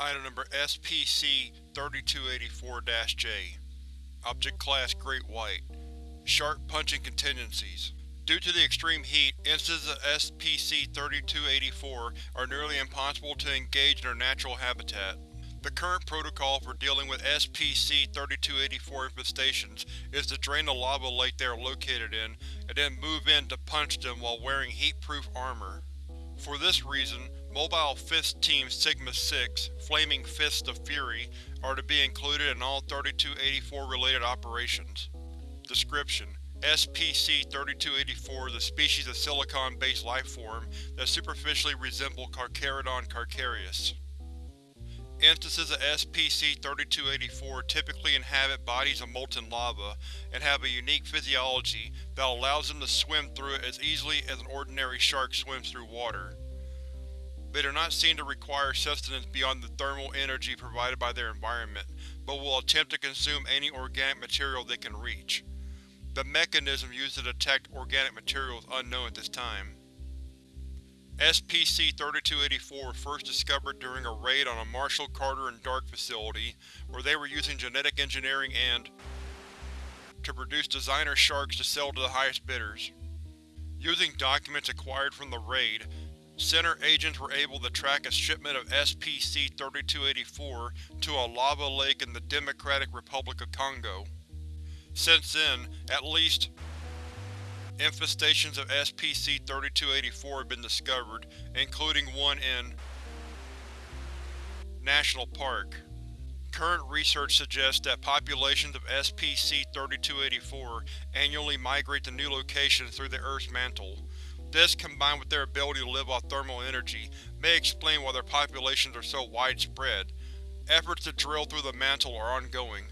Item number SPC-3284-J Object Class Great White Sharp Punching Contingencies Due to the extreme heat, instances of SPC-3284 are nearly impossible to engage in their natural habitat. The current protocol for dealing with SPC-3284 infestations is to drain the lava lake they are located in, and then move in to punch them while wearing heat-proof armor. For this reason, Mobile Fist Team Sigma-6, Flaming Fists of Fury, are to be included in all 3284 related operations. Description: SPC-3284 is a species of silicon-based lifeform that superficially resemble Carcharodon carcharias. Instances of SPC-3284 typically inhabit bodies of molten lava, and have a unique physiology that allows them to swim through it as easily as an ordinary shark swims through water. They do not seem to require sustenance beyond the thermal energy provided by their environment, but will attempt to consume any organic material they can reach. The mechanism used to detect organic material is unknown at this time. SPC-3284 first discovered during a raid on a Marshall Carter and Dark facility, where they were using genetic engineering and to produce designer sharks to sell to the highest bidders. Using documents acquired from the raid, Center agents were able to track a shipment of SPC-3284 to a lava lake in the Democratic Republic of Congo. Since then, at least infestations of SPC-3284 have been discovered, including one in National Park. Current research suggests that populations of SPC-3284 annually migrate to new locations through the Earth's mantle. This, combined with their ability to live off thermal energy, may explain why their populations are so widespread. Efforts to drill through the mantle are ongoing.